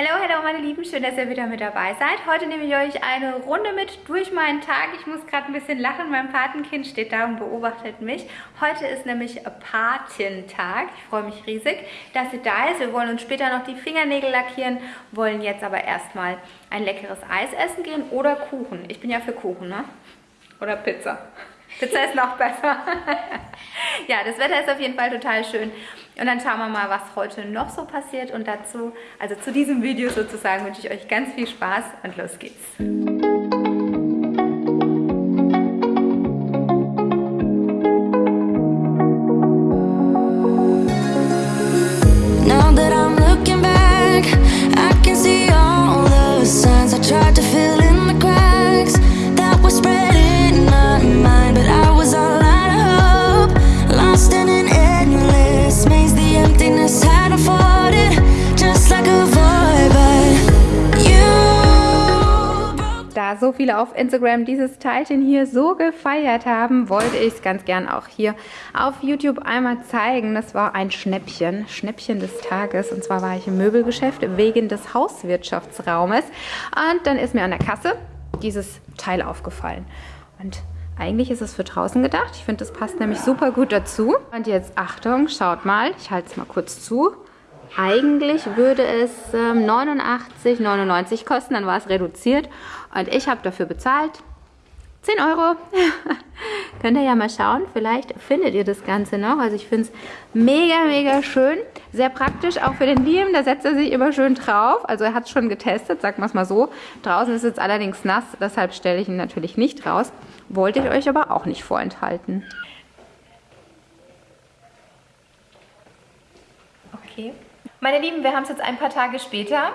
Hallo, hallo meine Lieben, schön, dass ihr wieder mit dabei seid. Heute nehme ich euch eine Runde mit durch meinen Tag. Ich muss gerade ein bisschen lachen, mein Patenkind steht da und beobachtet mich. Heute ist nämlich Patentag. Ich freue mich riesig, dass ihr da ist. Wir wollen uns später noch die Fingernägel lackieren, wollen jetzt aber erstmal ein leckeres Eis essen gehen oder Kuchen. Ich bin ja für Kuchen, ne? Oder Pizza. Pizza ist noch besser. ja, das Wetter ist auf jeden Fall total schön. Und dann schauen wir mal, was heute noch so passiert. Und dazu, also zu diesem Video sozusagen, wünsche ich euch ganz viel Spaß und los geht's. Viele auf Instagram dieses Teilchen hier so gefeiert haben, wollte ich es ganz gern auch hier auf YouTube einmal zeigen. Das war ein Schnäppchen, Schnäppchen des Tages. Und zwar war ich im Möbelgeschäft wegen des Hauswirtschaftsraumes. Und dann ist mir an der Kasse dieses Teil aufgefallen. Und eigentlich ist es für draußen gedacht. Ich finde, das passt nämlich super gut dazu. Und jetzt Achtung, schaut mal. Ich halte es mal kurz zu. Eigentlich würde es ähm, 89,99 kosten, dann war es reduziert. Und ich habe dafür bezahlt 10 Euro. Könnt ihr ja mal schauen, vielleicht findet ihr das Ganze noch. Also ich finde es mega, mega schön. Sehr praktisch, auch für den Liam, da setzt er sich immer schön drauf. Also er hat es schon getestet, sagen wir es mal so. Draußen ist es allerdings nass, deshalb stelle ich ihn natürlich nicht raus. Wollte ich euch aber auch nicht vorenthalten. Okay. Meine Lieben, wir haben es jetzt ein paar Tage später.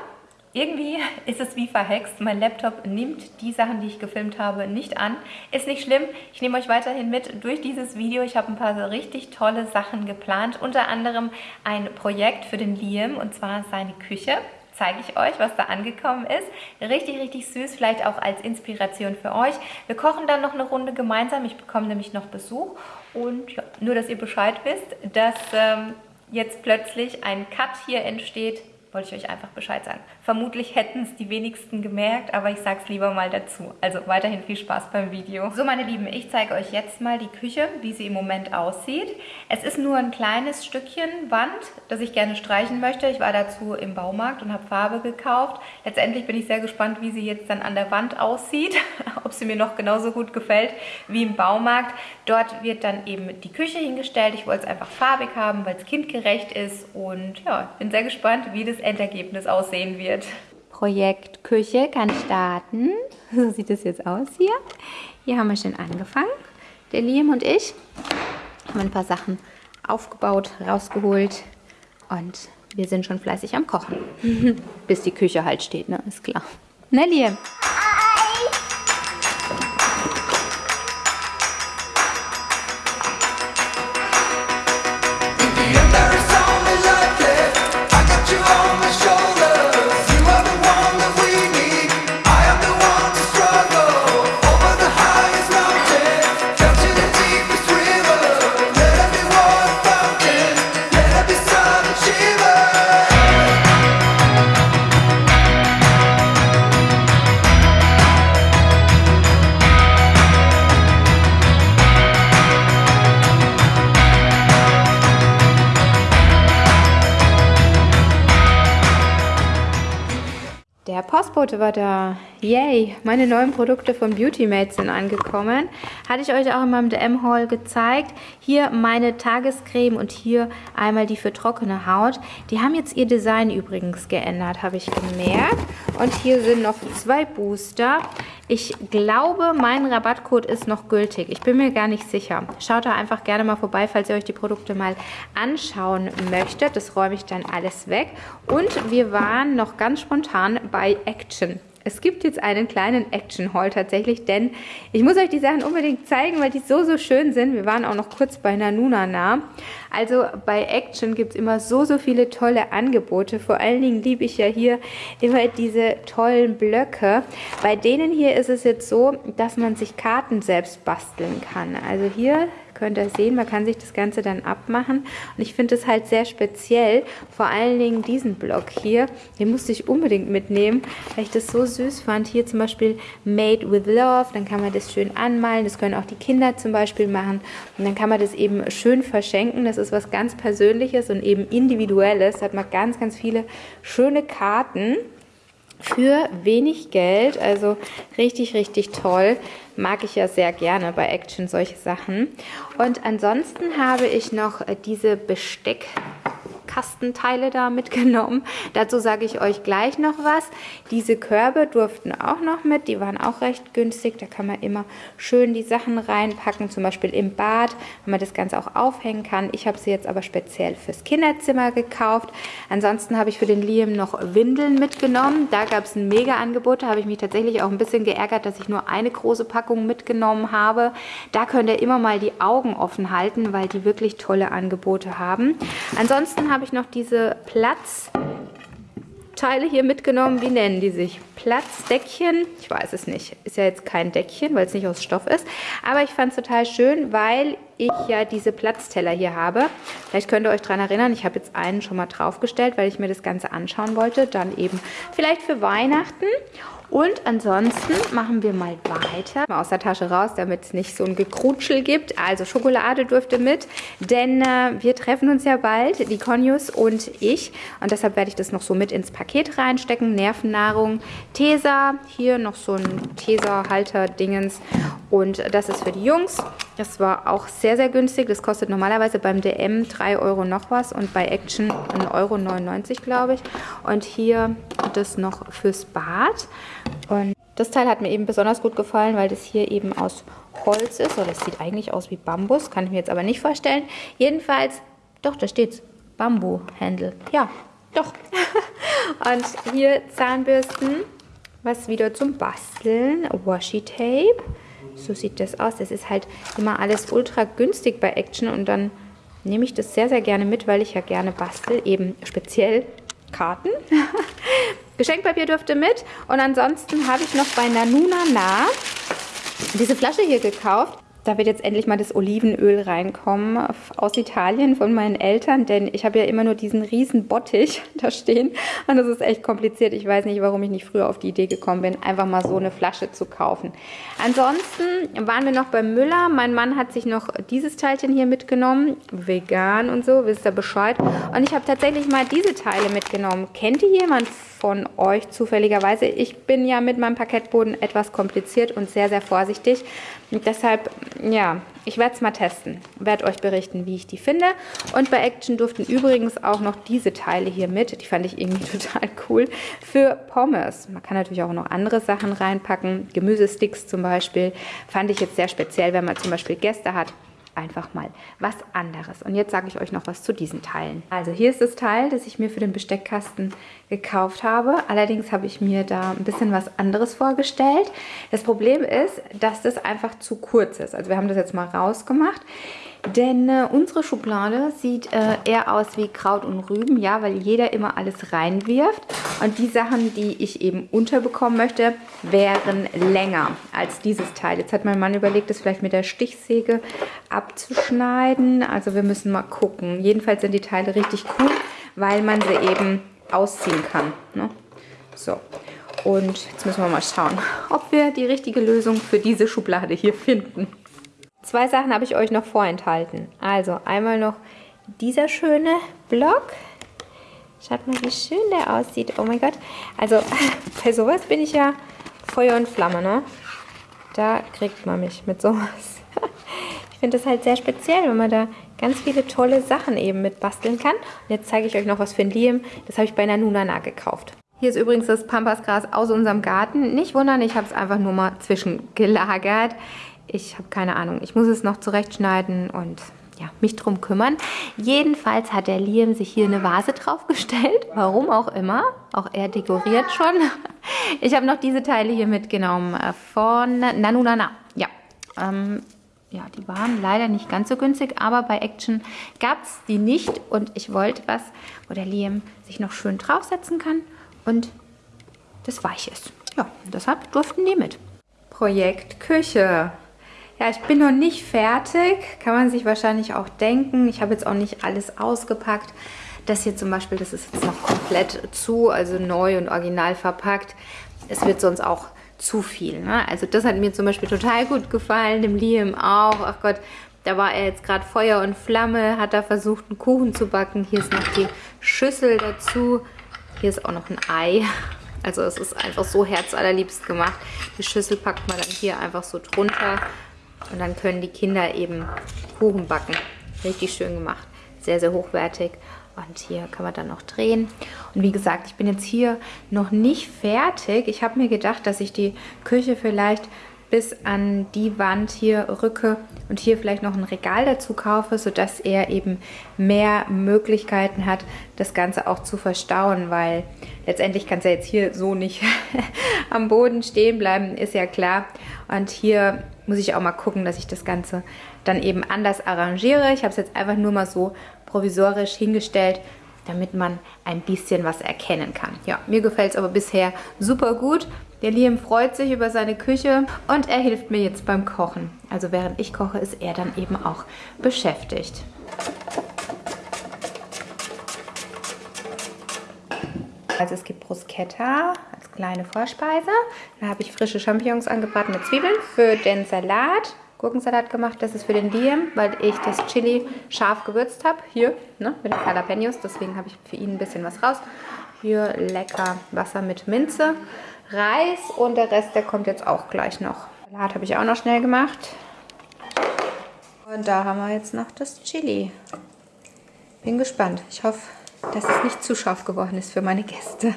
Irgendwie ist es wie verhext. Mein Laptop nimmt die Sachen, die ich gefilmt habe, nicht an. Ist nicht schlimm. Ich nehme euch weiterhin mit durch dieses Video. Ich habe ein paar so richtig tolle Sachen geplant. Unter anderem ein Projekt für den Liam und zwar seine Küche zeige ich euch, was da angekommen ist. Richtig, richtig süß, vielleicht auch als Inspiration für euch. Wir kochen dann noch eine Runde gemeinsam. Ich bekomme nämlich noch Besuch. Und ja, nur, dass ihr Bescheid wisst, dass ähm, jetzt plötzlich ein Cut hier entsteht, wollte ich euch einfach Bescheid sagen. Vermutlich hätten es die wenigsten gemerkt, aber ich sage es lieber mal dazu. Also weiterhin viel Spaß beim Video. So meine Lieben, ich zeige euch jetzt mal die Küche, wie sie im Moment aussieht. Es ist nur ein kleines Stückchen Wand, das ich gerne streichen möchte. Ich war dazu im Baumarkt und habe Farbe gekauft. Letztendlich bin ich sehr gespannt, wie sie jetzt dann an der Wand aussieht, ob sie mir noch genauso gut gefällt wie im Baumarkt. Dort wird dann eben die Küche hingestellt. Ich wollte es einfach farbig haben, weil es kindgerecht ist und ja, bin sehr gespannt, wie das Endergebnis aussehen wird. Projekt Küche kann starten. So sieht es jetzt aus hier. Hier haben wir schon angefangen. Der Liam und ich haben ein paar Sachen aufgebaut, rausgeholt und wir sind schon fleißig am Kochen. Bis die Küche halt steht, ne? Ist klar. Ne, Liam? Postbote war da. Yay, meine neuen Produkte von Beautymate sind angekommen. Hatte ich euch auch in meinem DM-Haul gezeigt. Hier meine Tagescreme und hier einmal die für trockene Haut. Die haben jetzt ihr Design übrigens geändert, habe ich gemerkt. Und hier sind noch zwei Booster. Ich glaube, mein Rabattcode ist noch gültig. Ich bin mir gar nicht sicher. Schaut da einfach gerne mal vorbei, falls ihr euch die Produkte mal anschauen möchtet. Das räume ich dann alles weg. Und wir waren noch ganz spontan bei Action. Es gibt jetzt einen kleinen Action-Haul tatsächlich, denn ich muss euch die Sachen unbedingt zeigen, weil die so, so schön sind. Wir waren auch noch kurz bei Nanuna nah. Also bei Action gibt es immer so, so viele tolle Angebote. Vor allen Dingen liebe ich ja hier immer diese tollen Blöcke. Bei denen hier ist es jetzt so, dass man sich Karten selbst basteln kann. Also hier könnt ihr sehen, man kann sich das Ganze dann abmachen. Und ich finde es halt sehr speziell, vor allen Dingen diesen Block hier, den musste ich unbedingt mitnehmen, weil ich das so süß fand. Hier zum Beispiel Made with Love, dann kann man das schön anmalen, das können auch die Kinder zum Beispiel machen. Und dann kann man das eben schön verschenken, das ist was ganz Persönliches und eben Individuelles. Da hat man ganz, ganz viele schöne Karten für wenig Geld. Also richtig, richtig toll. Mag ich ja sehr gerne bei Action solche Sachen. Und ansonsten habe ich noch diese Besteck Kastenteile da mitgenommen. Dazu sage ich euch gleich noch was. Diese Körbe durften auch noch mit. Die waren auch recht günstig. Da kann man immer schön die Sachen reinpacken. Zum Beispiel im Bad, wenn man das Ganze auch aufhängen kann. Ich habe sie jetzt aber speziell fürs Kinderzimmer gekauft. Ansonsten habe ich für den Liam noch Windeln mitgenommen. Da gab es ein Mega-Angebot. Da habe ich mich tatsächlich auch ein bisschen geärgert, dass ich nur eine große Packung mitgenommen habe. Da könnt ihr immer mal die Augen offen halten, weil die wirklich tolle Angebote haben. Ansonsten habe ich noch diese Platzteile hier mitgenommen. Wie nennen die sich? Platzdeckchen? Ich weiß es nicht. Ist ja jetzt kein Deckchen, weil es nicht aus Stoff ist. Aber ich fand es total schön, weil ich ja diese Platzteller hier habe. Vielleicht könnt ihr euch daran erinnern, ich habe jetzt einen schon mal draufgestellt, weil ich mir das Ganze anschauen wollte. Dann eben vielleicht für Weihnachten. Und ansonsten machen wir mal weiter. Mal aus der Tasche raus, damit es nicht so ein Gekrutschel gibt. Also Schokolade dürfte mit, denn äh, wir treffen uns ja bald, die Conius und ich. Und deshalb werde ich das noch so mit ins Paket reinstecken. Nervennahrung, Tesa, hier noch so ein Tesa-Halter-Dingens. Und das ist für die Jungs. Das war auch sehr, sehr günstig. Das kostet normalerweise beim DM 3 Euro noch was und bei Action 1,99 Euro, glaube ich. Und hier das noch fürs Bad. Und das Teil hat mir eben besonders gut gefallen, weil das hier eben aus Holz ist. Oder das sieht eigentlich aus wie Bambus, kann ich mir jetzt aber nicht vorstellen. Jedenfalls, doch, da steht's. Bambu-Handle. Ja, doch. Und hier Zahnbürsten, was wieder zum Basteln. Washi-Tape. So sieht das aus. Das ist halt immer alles ultra günstig bei Action und dann nehme ich das sehr, sehr gerne mit, weil ich ja gerne bastel. Eben speziell Karten. Geschenkpapier dürfte mit. Und ansonsten habe ich noch bei Nanuna Na diese Flasche hier gekauft. Da wird jetzt endlich mal das Olivenöl reinkommen aus Italien von meinen Eltern, denn ich habe ja immer nur diesen riesen Bottich da stehen und das ist echt kompliziert. Ich weiß nicht, warum ich nicht früher auf die Idee gekommen bin, einfach mal so eine Flasche zu kaufen. Ansonsten waren wir noch beim Müller. Mein Mann hat sich noch dieses Teilchen hier mitgenommen, vegan und so, wisst ihr Bescheid. Und ich habe tatsächlich mal diese Teile mitgenommen. Kennt ihr jemand von euch zufälligerweise? Ich bin ja mit meinem Parkettboden etwas kompliziert und sehr, sehr vorsichtig. Und deshalb, ja, ich werde es mal testen. Werde euch berichten, wie ich die finde. Und bei Action durften übrigens auch noch diese Teile hier mit. Die fand ich irgendwie total cool. Für Pommes. Man kann natürlich auch noch andere Sachen reinpacken. Gemüsesticks zum Beispiel. Fand ich jetzt sehr speziell, wenn man zum Beispiel Gäste hat einfach mal was anderes. Und jetzt sage ich euch noch was zu diesen Teilen. Also hier ist das Teil, das ich mir für den Besteckkasten gekauft habe. Allerdings habe ich mir da ein bisschen was anderes vorgestellt. Das Problem ist, dass das einfach zu kurz ist. Also wir haben das jetzt mal rausgemacht. Denn äh, unsere Schublade sieht äh, eher aus wie Kraut und Rüben, ja, weil jeder immer alles reinwirft. Und die Sachen, die ich eben unterbekommen möchte, wären länger als dieses Teil. Jetzt hat mein Mann überlegt, das vielleicht mit der Stichsäge abzuschneiden. Also wir müssen mal gucken. Jedenfalls sind die Teile richtig cool, weil man sie eben ausziehen kann. Ne? So, und jetzt müssen wir mal schauen, ob wir die richtige Lösung für diese Schublade hier finden. Zwei Sachen habe ich euch noch vorenthalten. Also einmal noch dieser schöne Block. Schaut mal, wie schön der aussieht. Oh mein Gott. Also bei sowas bin ich ja Feuer und Flamme, ne? Da kriegt man mich mit sowas. Ich finde das halt sehr speziell, wenn man da ganz viele tolle Sachen eben mit basteln kann. Und jetzt zeige ich euch noch was für ein Liam. Das habe ich bei Nanunana gekauft. Hier ist übrigens das Pampasgras aus unserem Garten. Nicht wundern, ich habe es einfach nur mal zwischengelagert. Ich habe keine Ahnung. Ich muss es noch zurechtschneiden und ja, mich drum kümmern. Jedenfalls hat der Liam sich hier eine Vase draufgestellt. Warum auch immer. Auch er dekoriert schon. Ich habe noch diese Teile hier mitgenommen äh, von Nanunana. Ja, ähm, ja, die waren leider nicht ganz so günstig, aber bei Action gab es die nicht und ich wollte was, wo der Liam sich noch schön draufsetzen kann und das weich ist. Ja, deshalb durften die mit. Projekt Küche. Ja, ich bin noch nicht fertig. Kann man sich wahrscheinlich auch denken. Ich habe jetzt auch nicht alles ausgepackt. Das hier zum Beispiel, das ist jetzt noch komplett zu, also neu und original verpackt. Es wird sonst auch zu viel. Ne? Also das hat mir zum Beispiel total gut gefallen, dem Liam auch. Ach Gott, da war er jetzt gerade Feuer und Flamme, hat da versucht, einen Kuchen zu backen. Hier ist noch die Schüssel dazu. Hier ist auch noch ein Ei. Also es ist einfach so herzallerliebst gemacht. Die Schüssel packt man dann hier einfach so drunter. Und dann können die Kinder eben Kuchen backen. Richtig schön gemacht. Sehr, sehr hochwertig. Und hier kann man dann noch drehen. Und wie gesagt, ich bin jetzt hier noch nicht fertig. Ich habe mir gedacht, dass ich die Küche vielleicht bis an die Wand hier rücke und hier vielleicht noch ein Regal dazu kaufe, sodass er eben mehr Möglichkeiten hat, das Ganze auch zu verstauen, weil letztendlich kann es ja jetzt hier so nicht am Boden stehen bleiben, ist ja klar. Und hier muss ich auch mal gucken, dass ich das Ganze dann eben anders arrangiere. Ich habe es jetzt einfach nur mal so provisorisch hingestellt, damit man ein bisschen was erkennen kann. Ja, mir gefällt es aber bisher super gut. Der Liam freut sich über seine Küche und er hilft mir jetzt beim Kochen. Also während ich koche, ist er dann eben auch beschäftigt. Also es gibt Bruschetta als kleine Vorspeise. Da habe ich frische Champignons angebraten mit Zwiebeln für den Salat. Gurkensalat gemacht. Das ist für den Liam, weil ich das Chili scharf gewürzt habe. Hier, ne, mit den Jalapenos. Deswegen habe ich für ihn ein bisschen was raus. Hier lecker Wasser mit Minze. Reis und der Rest, der kommt jetzt auch gleich noch. Salat habe ich auch noch schnell gemacht. Und da haben wir jetzt noch das Chili. Bin gespannt. Ich hoffe, dass es nicht zu scharf geworden ist für meine Gäste.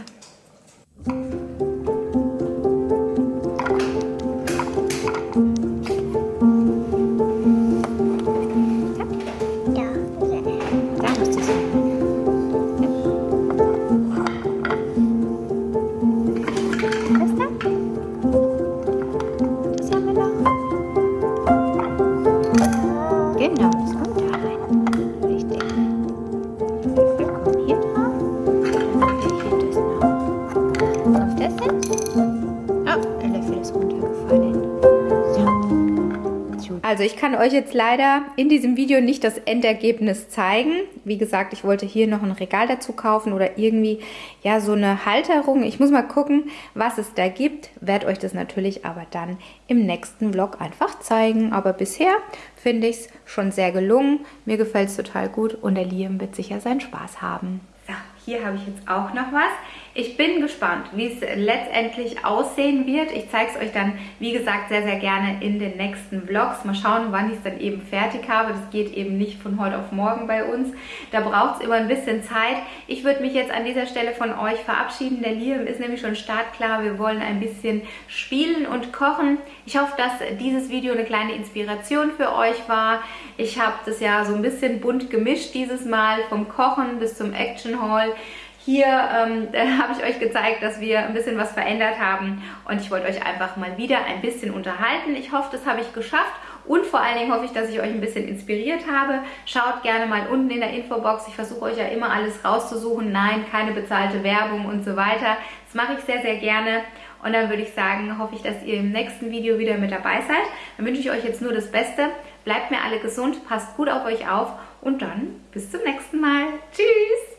Kann euch jetzt leider in diesem Video nicht das Endergebnis zeigen. Wie gesagt, ich wollte hier noch ein Regal dazu kaufen oder irgendwie ja so eine Halterung. Ich muss mal gucken, was es da gibt. Werde euch das natürlich aber dann im nächsten Vlog einfach zeigen. Aber bisher finde ich es schon sehr gelungen. Mir gefällt es total gut und der Liam wird sicher seinen Spaß haben. So, hier habe ich jetzt auch noch was. Ich bin gespannt, wie es letztendlich aussehen wird. Ich zeige es euch dann, wie gesagt, sehr, sehr gerne in den nächsten Vlogs. Mal schauen, wann ich es dann eben fertig habe. Das geht eben nicht von heute auf morgen bei uns. Da braucht es immer ein bisschen Zeit. Ich würde mich jetzt an dieser Stelle von euch verabschieden. Der Liam ist nämlich schon startklar. Wir wollen ein bisschen spielen und kochen. Ich hoffe, dass dieses Video eine kleine Inspiration für euch war. Ich habe das ja so ein bisschen bunt gemischt dieses Mal, vom Kochen bis zum Action Haul. Hier ähm, habe ich euch gezeigt, dass wir ein bisschen was verändert haben und ich wollte euch einfach mal wieder ein bisschen unterhalten. Ich hoffe, das habe ich geschafft und vor allen Dingen hoffe ich, dass ich euch ein bisschen inspiriert habe. Schaut gerne mal unten in der Infobox. Ich versuche euch ja immer alles rauszusuchen. Nein, keine bezahlte Werbung und so weiter. Das mache ich sehr, sehr gerne. Und dann würde ich sagen, hoffe ich, dass ihr im nächsten Video wieder mit dabei seid. Dann wünsche ich euch jetzt nur das Beste. Bleibt mir alle gesund, passt gut auf euch auf und dann bis zum nächsten Mal. Tschüss!